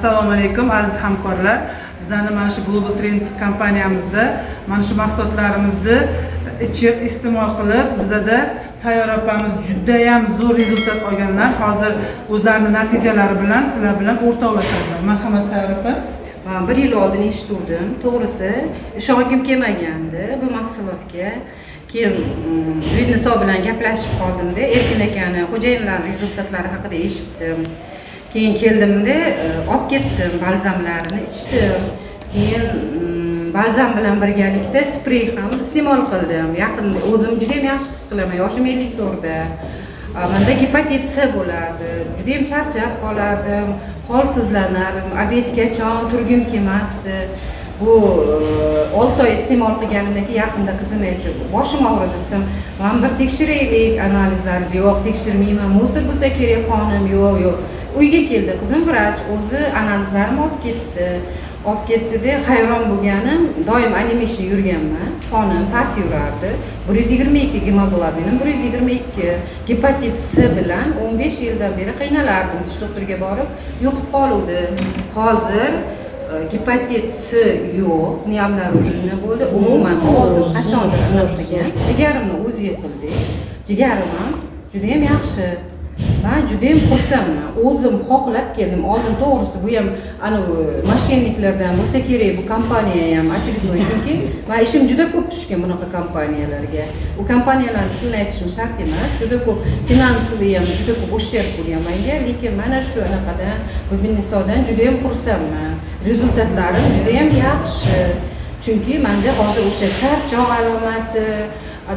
assalomu alaykum aziz hamkorlar. Bizani mana shu global trend kompaniyamizda mana shu mahsulotlarimizni ichib iste'mol qilib bizada sayyora opamiz judayam zo'r rezultat olganlar. Hozir o'zlarini natijalari bilan sizlar bilan o'rtoqlashadilar. Marhamat sayyora opa. Man bir yil oldin eshituvdim. To'g'risi ishongim kelmagandi bu mahsulotga. Keyin mm, buyniso bilan gaplashib qoldimda erkin akani xo'jayinlarni rezultatlari haqida eshitdim. Keyin keldimda e, olib ketdim balzamlarini ichdim. Keyin mm, balzam bilan birgalikda sprey ham iste'mol qildim. Yaqinda o'zim juda yam yaxshi his qilaman yoshim ellik to'rtda manda gepatit c bo'lardi juda yam charchab qolardim holsizlanardim obedgacha turgim kelmasdi bu e, olti oy iste'mol qilganimdan keyin yaqinda qizim aytdi boshim og'ridi desam man bir tekshiraylik analizlaringizni yo'q tekshirmayman musor bo'lsa kerak qonim yo'q yo'q. Uyga keldi qizim vrach o'zi analizlarimni olib ketdi. Olib ketdida hayron bo'lganim doim anemishni yurganman. Qonim past yurardi. Bir yuz yigirma ikki gemoglobinim bir yuz yigirma ikki gepatit c bilan o'n besh yildan beri qiynalardim. Tish doktoriga borib yo'qib qoluvdi. Hozir e, gepatit c yo'q niyamlar nima bo'ldi? Umuman oldim. Qachondir anaqa jigarimni o'zi yiqildi jigarim ham judayam yaxshi. Man judayam xursandman o'zim xohlab keldim. Oldin to'g'risi bu ham anavi mошенникlardan bo'lsa kerak bu kompaniya ham очередной chunki man ishim juda ko'p tushgan bunaqa kompaniyalarga. U kompaniyalarni ismini aytishim shart emas. Juda ko'p finansoviy ham juda ko'p ущерб bo'lgan manga lekin mana shu anaqadan bu nisodan judayam xursandman. Rezultatlarim judayam yaxshi. Chunki manda hozir o'sha charchoq alomati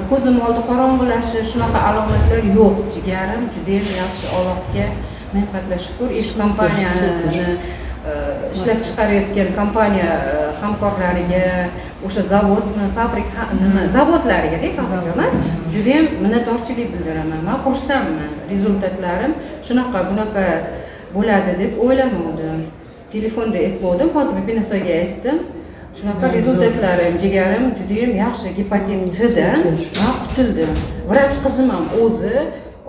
ko'zim oldi qorong'ilashi shunaqa alomatlar yo'q. Jigarim judayam yaxshi allohga ming qatla shukur ish kompaniyani e, ishlab chiqarayotgan kompaniya e, hamkorlariga o'sha zavodni fabrik nima zavodlarigada fabrika emas judayam minnatdorchilik bildiraman. Man xursandman. Rezultatlarim shunaqa bunaqa bo'ladi deb o'ylamovdim telefonda aytmovdim hozir bibinisoga aytdim shunaqa rezultatlarim jigarim judayam yaxshi. Gepatit cdan man qutuldim vrach qizim ham o'zi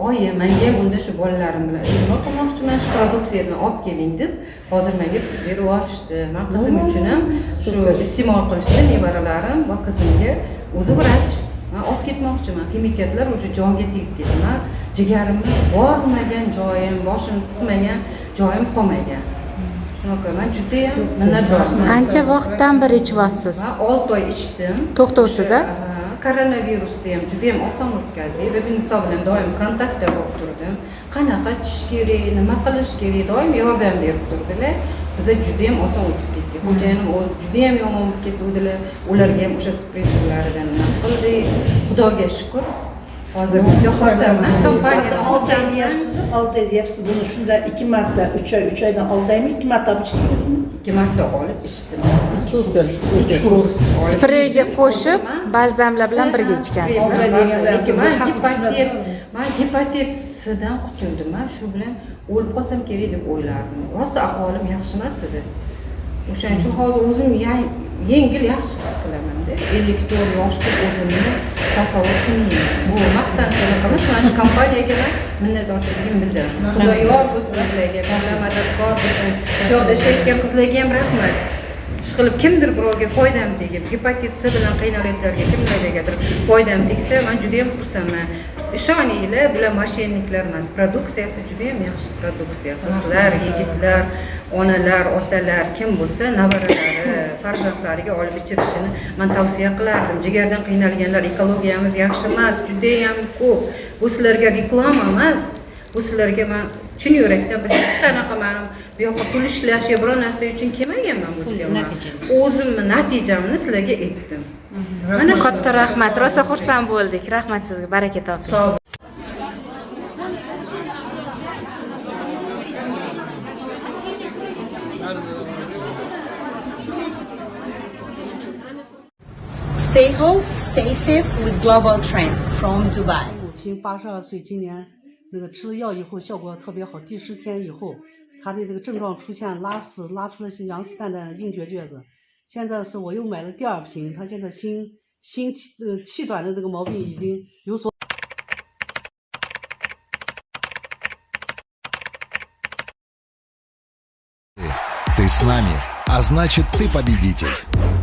oyi manga ham unda shu bolalarim bilan iste'mol qilmoqchiman shu produksiyadan olib keling deb hozir menga berib yuborishdi. Man qizim uchun ham shu iste'mol qilishdi nevaralarim va qizimga o'zi vrach man olib ketmoqchiman. Ximikatlar уже jonga tegib ketdi. Man jigarimni bormagan joyim boshimni tiqmagan joyim qolmagan judayam minnatdorman qancha vaqtdan beri ichyapsiz? Man olti oy ichdim. To'xtovsiz a koronavirusni ham judayam oson o'tkazdik bebiniso bilan doim kontaktda bo'lib turdim. Qanaqa ichish kerak nima qilish kerak doim yordam berib turdilar. Biza judayam oson o'tib ketdik xo'jayinim o'zi judayam yomon bo'lib ketuvdilar ularga ham o'sha spreysularidan nima qildik xudoga shukur hozir olti oy deyapsiz buni shunda ikki marta uch oy uch oydan olti oymi ikki marta olib ichdingizmi ikki marta olib ichdim super spreyga qo'shib balzamlar bilan birga ichgansiz man gepatit cdan qutuldim man shu bilan o'lib qolsam kerak deb o'ylardim rosa ahvolim yaxshi emas edi o'shaning uchun hozir o'zim yengil yaxshi his qilamanda ellik to'rt yoshda o'zimni tasavvur qilmayman. Bu maqtanchoq emas mana shu kompaniyaga man minnatdorchiligimni bildiraman xudo yor bo'lsin sizlarga mavla madadkor bo'lsin. Shu yoqda ishlayotgan qizlarga ham rahmat. Ishqilib kimdir birovga foydam tegib gepatit c bilan qiynalayotganlarga kimlargadir foydam tegsa man judayam xursandman. Ishoninglar bular mошенникlar emas produksiyasi judayam yaxshi produksiya qizlar yigitlar onalar otalar kim bo'lsa nevaralari farzandlariga olib ichirishini man tavsiya qilardim. Jigardan qiynalganlar ekologiyamiz yaxshi emas judayam ko'p. Bu sizlarga reklama emas. Bu sizlarga man chin yurakdan hech qanaqa man bu yoqqa pul ishlash yo biror narsa uchun kelmaganman bu yerga o'zimni natijamni sizlarga aytdim. Mana katta rahmat. Rosa xursand bo'ldik. Rahmat sizga. Baraka toping Stay home, stay safe with Global Trend from Dubai. 母亲八十二岁，今年那个吃了药以后效果特别好，第十天以后，她的这个症状出现拉屎，拉出了些羊屎蛋蛋的硬结撅子。现在是我又买了第二瓶，她现在心心气呃气短的这个毛病已经有所。 Ты с нами, а значит ты победитель.